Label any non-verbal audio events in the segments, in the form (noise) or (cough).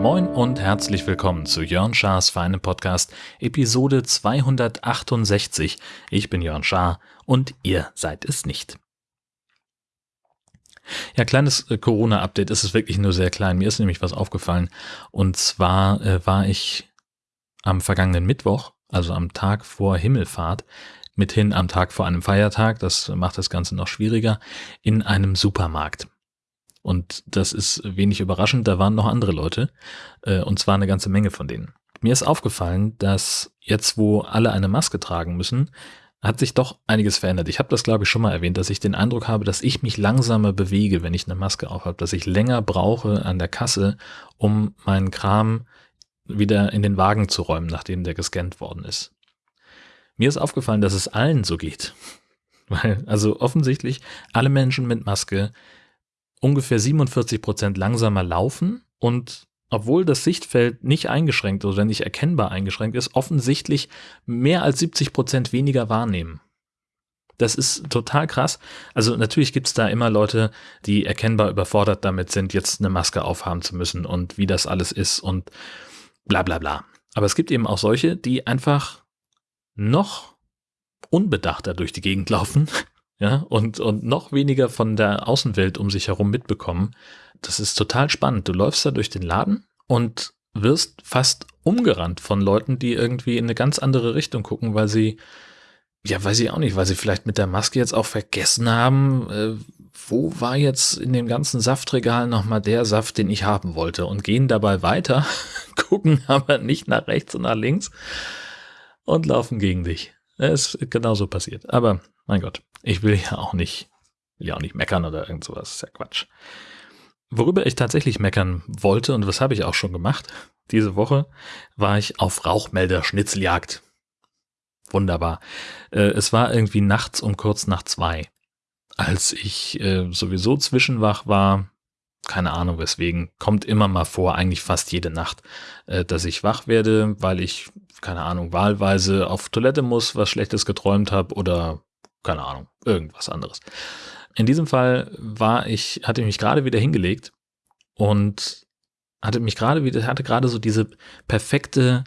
Moin und herzlich willkommen zu Jörn Schars Feinem Podcast, Episode 268. Ich bin Jörn Schaar und ihr seid es nicht. Ja, kleines äh, Corona-Update ist es wirklich nur sehr klein. Mir ist nämlich was aufgefallen. Und zwar äh, war ich am vergangenen Mittwoch, also am Tag vor Himmelfahrt, mithin am Tag vor einem Feiertag, das macht das Ganze noch schwieriger, in einem Supermarkt. Und das ist wenig überraschend, da waren noch andere Leute, äh, und zwar eine ganze Menge von denen. Mir ist aufgefallen, dass jetzt, wo alle eine Maske tragen müssen, hat sich doch einiges verändert. Ich habe das, glaube ich, schon mal erwähnt, dass ich den Eindruck habe, dass ich mich langsamer bewege, wenn ich eine Maske aufhabe, dass ich länger brauche an der Kasse, um meinen Kram wieder in den Wagen zu räumen, nachdem der gescannt worden ist. Mir ist aufgefallen, dass es allen so geht. (laughs) Weil, also offensichtlich alle Menschen mit Maske ungefähr 47 Prozent langsamer laufen und obwohl das Sichtfeld nicht eingeschränkt oder nicht erkennbar eingeschränkt ist, offensichtlich mehr als 70 Prozent weniger wahrnehmen. Das ist total krass. Also natürlich gibt's da immer Leute, die erkennbar überfordert damit sind, jetzt eine Maske aufhaben zu müssen und wie das alles ist und bla bla bla. Aber es gibt eben auch solche, die einfach noch unbedachter durch die Gegend laufen, (laughs) ja, und, und noch weniger von der Außenwelt um sich herum mitbekommen. Das ist total spannend. Du läufst da durch den Laden und wirst fast umgerannt von Leuten, die irgendwie in eine ganz andere Richtung gucken, weil sie, ja, weiß ich auch nicht, weil sie vielleicht mit der Maske jetzt auch vergessen haben, äh, wo war jetzt in dem ganzen Saftregal nochmal der Saft, den ich haben wollte und gehen dabei weiter, (laughs) gucken aber nicht nach rechts und nach links und laufen gegen dich. Es ist genauso passiert. Aber mein Gott, ich will ja auch nicht, will ja auch nicht meckern oder irgend sowas. ist ja Quatsch. Worüber ich tatsächlich meckern wollte und was habe ich auch schon gemacht, diese Woche war ich auf Rauchmelder-Schnitzeljagd. Wunderbar. Äh, es war irgendwie nachts um kurz nach zwei, als ich äh, sowieso zwischenwach war. Keine Ahnung weswegen. Kommt immer mal vor, eigentlich fast jede Nacht, äh, dass ich wach werde, weil ich, keine Ahnung, wahlweise auf Toilette muss, was Schlechtes geträumt habe oder keine Ahnung, irgendwas anderes. In diesem Fall war ich, hatte ich mich gerade wieder hingelegt und hatte mich gerade wieder, hatte gerade so diese perfekte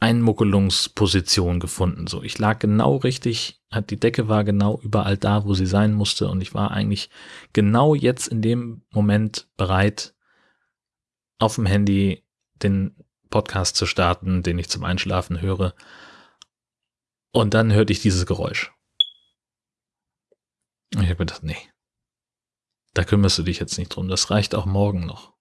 Einmuckelungsposition gefunden. So, ich lag genau richtig, hat die Decke war genau überall da, wo sie sein musste und ich war eigentlich genau jetzt in dem Moment bereit, auf dem Handy den Podcast zu starten, den ich zum Einschlafen höre. Und dann hörte ich dieses Geräusch. Ich habe gedacht, nee, da kümmerst du dich jetzt nicht drum. Das reicht auch morgen noch.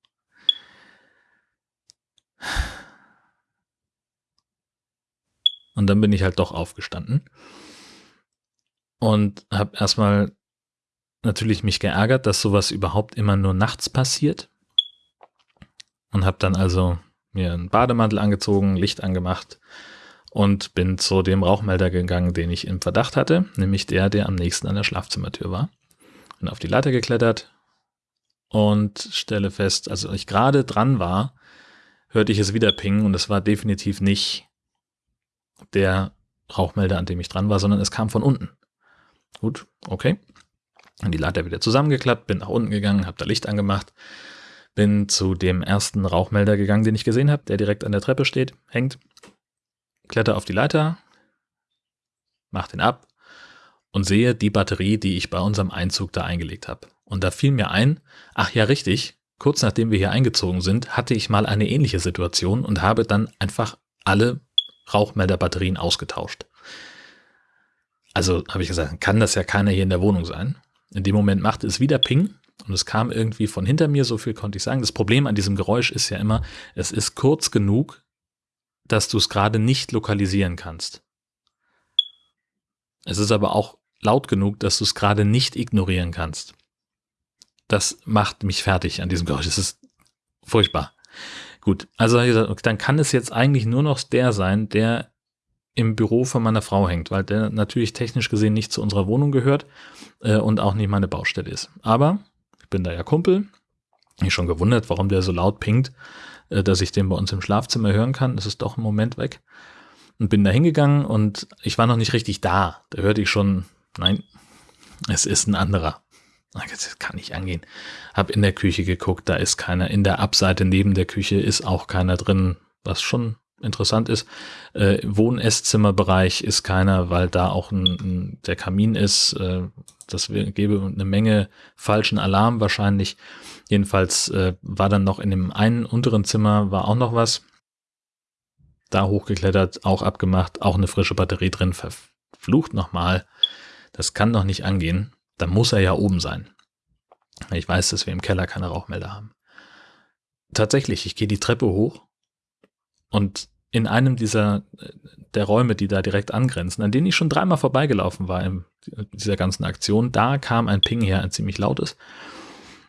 Und dann bin ich halt doch aufgestanden und habe erstmal natürlich mich geärgert, dass sowas überhaupt immer nur nachts passiert und habe dann also mir einen Bademantel angezogen, Licht angemacht und bin zu dem Rauchmelder gegangen, den ich im Verdacht hatte, nämlich der, der am nächsten an der Schlafzimmertür war. Bin auf die Leiter geklettert und stelle fest, als ich gerade dran war, hörte ich es wieder pingen und es war definitiv nicht der Rauchmelder, an dem ich dran war, sondern es kam von unten. Gut, okay. Dann die Leiter wieder zusammengeklappt, bin nach unten gegangen, habe da Licht angemacht, bin zu dem ersten Rauchmelder gegangen, den ich gesehen habe, der direkt an der Treppe steht, hängt kletter auf die Leiter, mach den ab und sehe die Batterie, die ich bei unserem Einzug da eingelegt habe. Und da fiel mir ein, ach ja, richtig, kurz nachdem wir hier eingezogen sind, hatte ich mal eine ähnliche Situation und habe dann einfach alle Rauchmelderbatterien ausgetauscht. Also habe ich gesagt, kann das ja keiner hier in der Wohnung sein. In dem Moment machte es wieder Ping und es kam irgendwie von hinter mir, so viel konnte ich sagen. Das Problem an diesem Geräusch ist ja immer, es ist kurz genug, dass du es gerade nicht lokalisieren kannst. Es ist aber auch laut genug, dass du es gerade nicht ignorieren kannst. Das macht mich fertig an diesem Geräusch. Das ist furchtbar. Gut, also dann kann es jetzt eigentlich nur noch der sein, der im Büro von meiner Frau hängt, weil der natürlich technisch gesehen nicht zu unserer Wohnung gehört äh, und auch nicht meine Baustelle ist. Aber ich bin da ja Kumpel. Ich schon gewundert, warum der so laut pinkt. Äh, dass ich den bei uns im Schlafzimmer hören kann. Das ist doch im Moment weg. und bin da hingegangen und ich war noch nicht richtig da. Da hörte ich schon, nein, es ist ein anderer. Das kann nicht angehen. Hab in der Küche geguckt, da ist keiner. In der Abseite neben der Küche ist auch keiner drin, was schon interessant ist. Äh, Wohn-Esszimmerbereich ist keiner, weil da auch ein, ein, der Kamin ist. Äh, das gäbe eine Menge falschen Alarm wahrscheinlich. Jedenfalls äh, war dann noch in dem einen unteren Zimmer war auch noch was. Da hochgeklettert, auch abgemacht, auch eine frische Batterie drin. Verflucht nochmal. Das kann doch nicht angehen. Da muss er ja oben sein. Ich weiß, dass wir im Keller keine Rauchmelder haben. Tatsächlich, ich gehe die Treppe hoch und in einem dieser der Räume, die da direkt angrenzen, an denen ich schon dreimal vorbeigelaufen war in dieser ganzen Aktion, da kam ein Ping her, ein ziemlich lautes.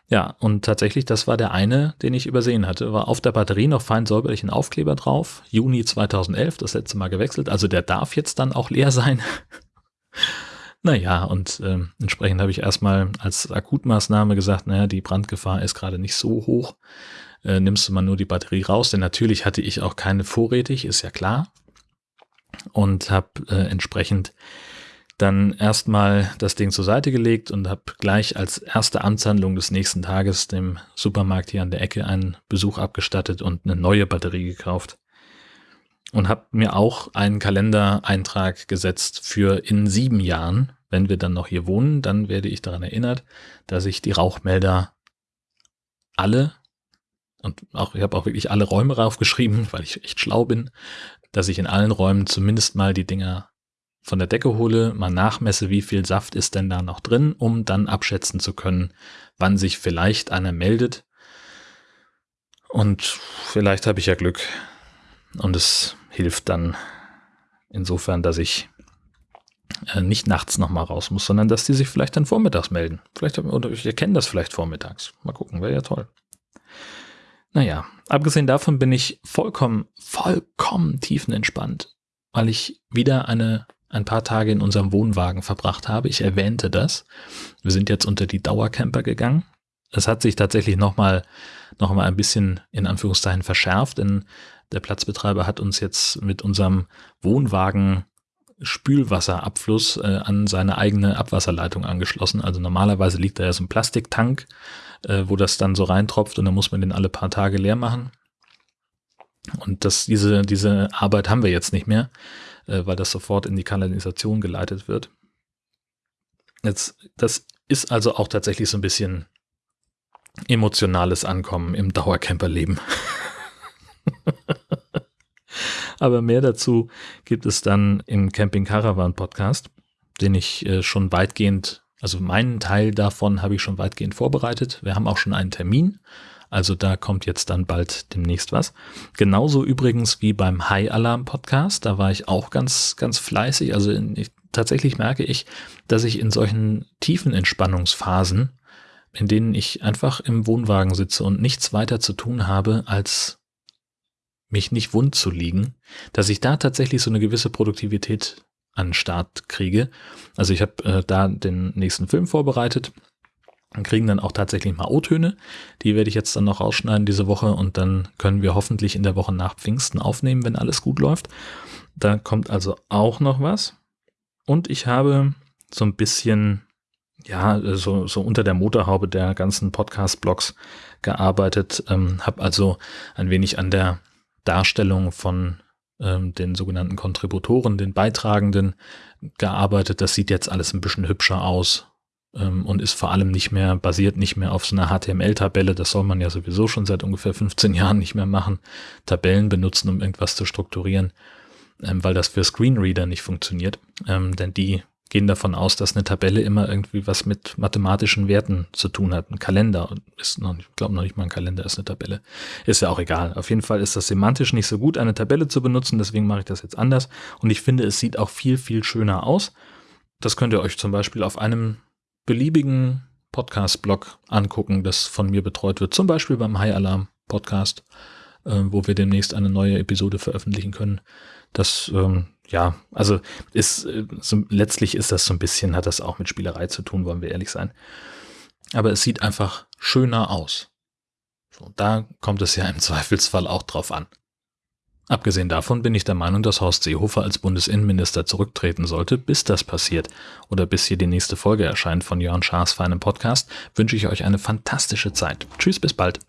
Ja, und tatsächlich, das war der eine, den ich übersehen hatte. War auf der Batterie noch fein säuberlich ein Aufkleber drauf. Juni 2011, das letzte Mal gewechselt. Also der darf jetzt dann auch leer sein. Naja, und äh, entsprechend habe ich erstmal als Akutmaßnahme gesagt, naja, die Brandgefahr ist gerade nicht so hoch äh, nimmst du mal nur die Batterie raus, denn natürlich hatte ich auch keine vorrätig, ist ja klar. Und habe äh, entsprechend dann erstmal das Ding zur Seite gelegt und habe gleich als erste Amtshandlung des nächsten Tages dem Supermarkt hier an der Ecke einen Besuch abgestattet und eine neue Batterie gekauft. Und habe mir auch einen Kalendereintrag gesetzt für in sieben Jahren, wenn wir dann noch hier wohnen, dann werde ich daran erinnert, dass ich die Rauchmelder alle und auch, ich habe auch wirklich alle Räume raufgeschrieben, (laughs) weil ich echt schlau bin, dass ich in allen Räumen zumindest mal die Dinger von der Decke hole, mal nachmesse, wie viel Saft ist denn da noch drin, um dann abschätzen zu können, wann sich vielleicht einer meldet. Und vielleicht habe ich ja Glück. Und es hilft dann insofern, dass ich äh, nicht nachts nochmal raus muss, sondern dass die sich vielleicht dann vormittags melden. Vielleicht, oder ich erkenne das vielleicht vormittags. Mal gucken, wäre ja toll. Naja, abgesehen davon bin ich vollkommen, vollkommen tiefenentspannt, weil ich wieder eine, ein paar Tage in unserem Wohnwagen verbracht habe. Ich erwähnte das. Wir sind jetzt unter die Dauercamper gegangen. Es hat sich tatsächlich nochmal noch mal ein bisschen in Anführungszeichen verschärft, denn der Platzbetreiber hat uns jetzt mit unserem Wohnwagen Spülwasserabfluss äh, an seine eigene Abwasserleitung angeschlossen. Also normalerweise liegt da ja so ein Plastiktank äh, wo das dann so reintropft und dann muss man den alle paar Tage leer machen. Und das, diese, diese Arbeit haben wir jetzt nicht mehr, äh, weil das sofort in die Kanalisation geleitet wird. Jetzt, das ist also auch tatsächlich so ein bisschen emotionales Ankommen im Dauercamperleben. Aber mehr dazu gibt es dann im Camping Caravan Podcast, den ich äh, schon weitgehend also meinen Teil davon habe ich schon weitgehend vorbereitet. Wir haben auch schon einen Termin. Also da kommt jetzt dann bald demnächst was. Genauso übrigens wie beim High Alarm Podcast. Da war ich auch ganz, ganz fleißig. Also in, ich, tatsächlich merke ich, dass ich in solchen tiefen Entspannungsphasen, in denen ich einfach im Wohnwagen sitze und nichts weiter zu tun habe, als mich nicht wund zu liegen, dass ich da tatsächlich so eine gewisse Produktivität an den Start kriege. Also ich habe äh, da den nächsten Film vorbereitet und kriegen dann auch tatsächlich mal O-Töne. Die werde ich jetzt dann noch rausschneiden diese Woche und dann können wir hoffentlich in der Woche nach Pfingsten aufnehmen, wenn alles gut läuft. Da kommt also auch noch was. Und ich habe so ein bisschen, ja, so, so unter der Motorhaube der ganzen Podcast-Blogs gearbeitet, ähm, habe also ein wenig an der Darstellung von ähm, den sogenannten Kontributoren, den Beitragenden gearbeitet. Das sieht jetzt alles ein bisschen hübscher aus ähm, und ist vor allem nicht mehr, basiert nicht mehr auf so einer HTML-Tabelle. Das soll man ja sowieso schon seit ungefähr 15 Jahren nicht mehr machen. Tabellen benutzen, um irgendwas zu strukturieren, ähm, weil das für Screenreader nicht funktioniert. Ähm, denn die gehen davon aus, dass eine Tabelle immer irgendwie was mit mathematischen Werten zu tun hat. Ein Kalender ist noch, ich glaube noch nicht mal ein Kalender ist eine Tabelle. Ist ja auch egal. Auf jeden Fall ist das semantisch nicht so gut, eine Tabelle zu benutzen, deswegen mache ich das jetzt anders. Und ich finde, es sieht auch viel, viel schöner aus. Das könnt ihr euch zum Beispiel auf einem beliebigen Podcast-Blog angucken, das von mir betreut wird. Zum Beispiel beim High Alarm Podcast, äh, wo wir demnächst eine neue Episode veröffentlichen können. Das ähm, ja, also ist äh, so, letztlich ist das so ein bisschen, hat das auch mit Spielerei zu tun, wollen wir ehrlich sein. Aber es sieht einfach schöner aus. So, da kommt es ja im (laughs) Zweifelsfall auch drauf an. Abgesehen davon bin ich der Meinung, dass Horst Seehofer als Bundesinnenminister zurücktreten sollte. Bis das passiert oder bis hier die nächste Folge erscheint von Jörn Schaas feinem Podcast, wünsche ich euch eine fantastische Zeit. Tschüss, bis bald.